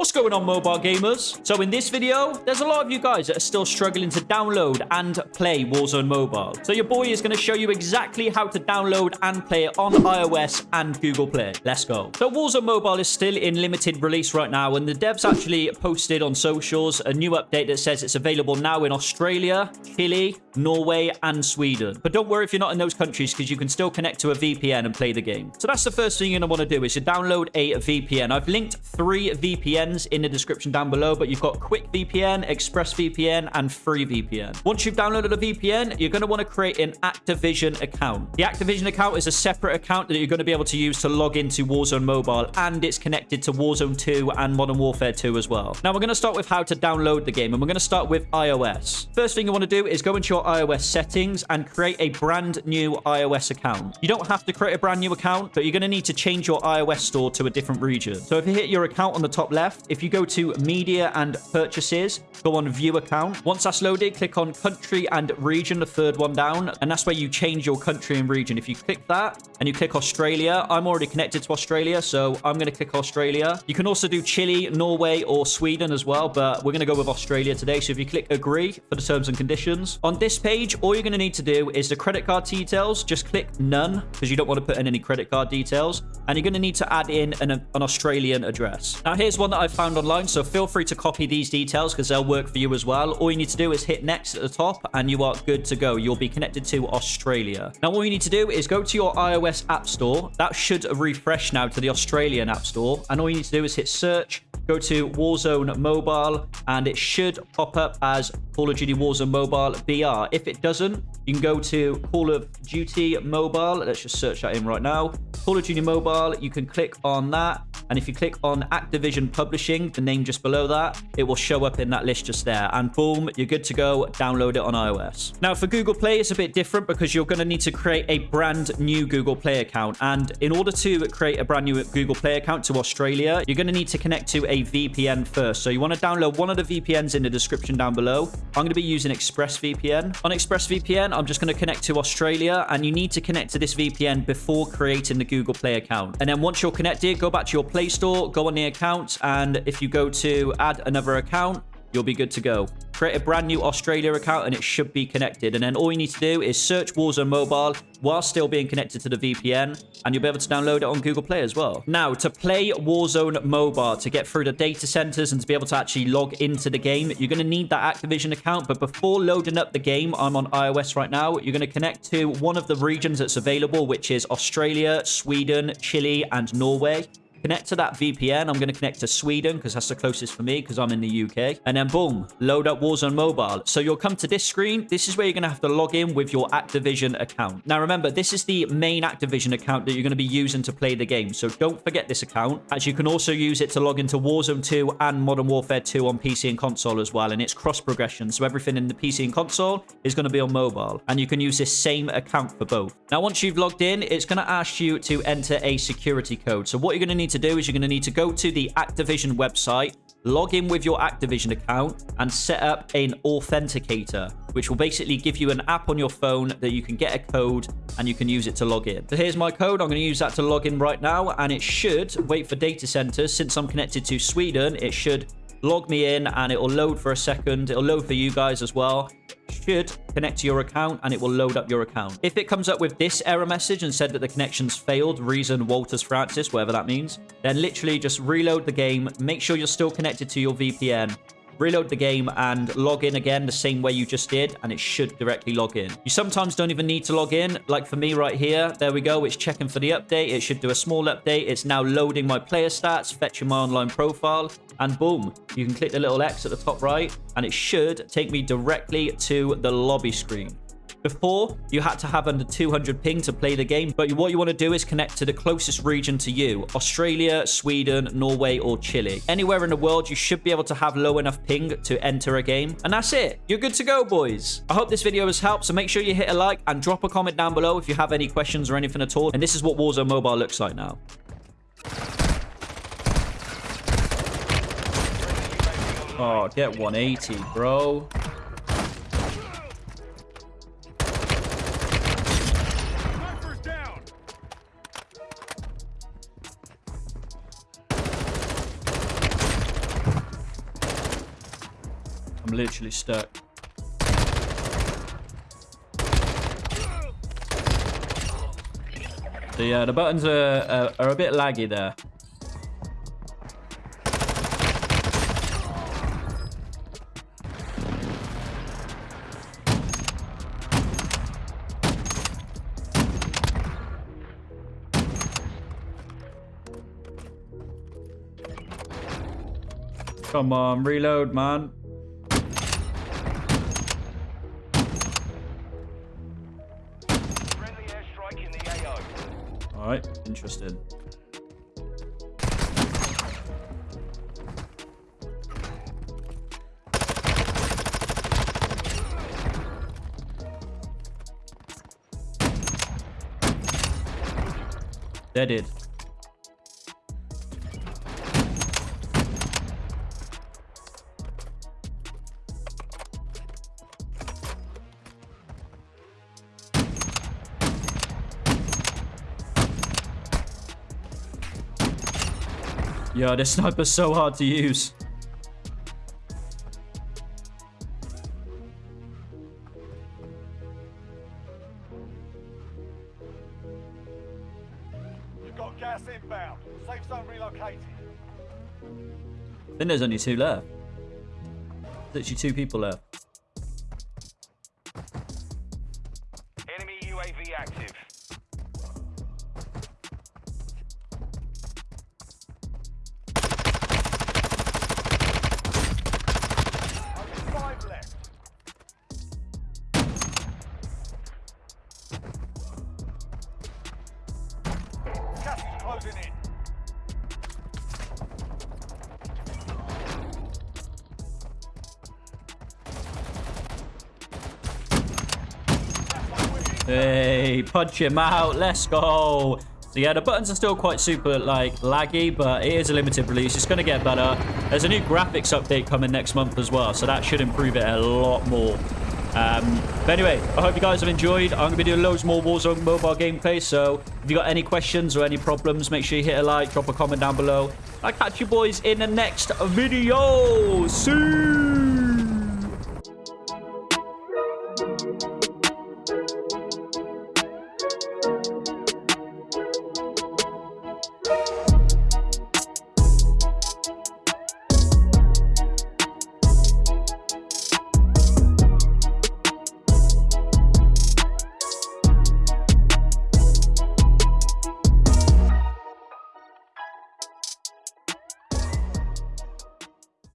What's going on mobile gamers? So in this video, there's a lot of you guys that are still struggling to download and play Warzone Mobile. So your boy is going to show you exactly how to download and play it on iOS and Google Play. Let's go. So Warzone Mobile is still in limited release right now and the devs actually posted on socials a new update that says it's available now in Australia, Chile, Norway and Sweden. But don't worry if you're not in those countries because you can still connect to a VPN and play the game. So that's the first thing you're going to want to do is to download a VPN. I've linked three VPNs in the description down below, but you've got Quick VPN, Express VPN, and Free VPN. Once you've downloaded a VPN, you're going to want to create an Activision account. The Activision account is a separate account that you're going to be able to use to log into Warzone Mobile, and it's connected to Warzone 2 and Modern Warfare 2 as well. Now, we're going to start with how to download the game, and we're going to start with iOS. First thing you want to do is go into your iOS settings and create a brand new iOS account. You don't have to create a brand new account, but you're going to need to change your iOS store to a different region. So if you hit your account on the top left, if you go to media and purchases, go on view account. Once that's loaded, click on country and region, the third one down. And that's where you change your country and region. If you click that and you click Australia, I'm already connected to Australia. So I'm going to click Australia. You can also do Chile, Norway, or Sweden as well. But we're going to go with Australia today. So if you click agree for the terms and conditions. On this page, all you're going to need to do is the credit card details. Just click none because you don't want to put in any credit card details. And you're going to need to add in an, an Australian address. Now, here's one that I've found online, so feel free to copy these details because they'll work for you as well. All you need to do is hit next at the top and you are good to go. You'll be connected to Australia. Now, all you need to do is go to your iOS App Store. That should refresh now to the Australian App Store. And all you need to do is hit search go to Warzone Mobile, and it should pop up as Call of Duty Warzone Mobile VR. If it doesn't, you can go to Call of Duty Mobile. Let's just search that in right now. Call of Duty Mobile, you can click on that. And if you click on Activision Publishing, the name just below that, it will show up in that list just there. And boom, you're good to go. Download it on iOS. Now, for Google Play, it's a bit different because you're going to need to create a brand new Google Play account. And in order to create a brand new Google Play account to Australia, you're going to need to connect to a VPN first. So you want to download one of the VPNs in the description down below. I'm going to be using ExpressVPN. On ExpressVPN, I'm just going to connect to Australia. And you need to connect to this VPN before creating the Google Play account. And then once you're connected, go back to your Play Store, go on the account. And if you go to add another account, you'll be good to go. Create a brand new Australia account and it should be connected. And then all you need to do is search Warzone Mobile while still being connected to the VPN and you'll be able to download it on Google Play as well. Now, to play Warzone Mobile, to get through the data centers and to be able to actually log into the game, you're going to need that Activision account. But before loading up the game, I'm on iOS right now, you're going to connect to one of the regions that's available, which is Australia, Sweden, Chile, and Norway connect to that VPN. I'm going to connect to Sweden because that's the closest for me because I'm in the UK. And then boom, load up Warzone Mobile. So you'll come to this screen. This is where you're going to have to log in with your Activision account. Now remember, this is the main Activision account that you're going to be using to play the game. So don't forget this account as you can also use it to log into Warzone 2 and Modern Warfare 2 on PC and console as well. And it's cross progression. So everything in the PC and console is going to be on mobile. And you can use this same account for both. Now, once you've logged in, it's going to ask you to enter a security code. So what you're going to need need to do is you're going to need to go to the Activision website, log in with your Activision account, and set up an authenticator, which will basically give you an app on your phone that you can get a code and you can use it to log in. So here's my code. I'm going to use that to log in right now, and it should wait for data centers. Since I'm connected to Sweden, it should log me in and it will load for a second. It'll load for you guys as well should connect to your account and it will load up your account. If it comes up with this error message and said that the connection's failed, reason Walters Francis, whatever that means, then literally just reload the game, make sure you're still connected to your VPN, reload the game and log in again the same way you just did and it should directly log in. You sometimes don't even need to log in like for me right here. There we go. It's checking for the update. It should do a small update. It's now loading my player stats, fetching my online profile and boom, you can click the little X at the top right and it should take me directly to the lobby screen. Before, you had to have under 200 ping to play the game, but what you want to do is connect to the closest region to you. Australia, Sweden, Norway, or Chile. Anywhere in the world, you should be able to have low enough ping to enter a game. And that's it. You're good to go, boys. I hope this video has helped, so make sure you hit a like and drop a comment down below if you have any questions or anything at all. And this is what Warzone Mobile looks like now. Oh, get 180, bro. I'm literally stuck. So yeah, uh, the buttons are, are, are a bit laggy there. Come on, reload, man. Alright, interesting. Deaded. Yo, this sniper's so hard to use. You've got gas inbound. Safe zone relocated. I think there's only two left. Literally two people left. Hey, punch him out. Let's go. So yeah, the buttons are still quite super like laggy, but it is a limited release. It's going to get better. There's a new graphics update coming next month as well, so that should improve it a lot more. Um, but anyway, I hope you guys have enjoyed. I'm going to be doing loads more Warzone mobile gameplay, so if you got any questions or any problems, make sure you hit a like, drop a comment down below. I'll catch you boys in the next video. See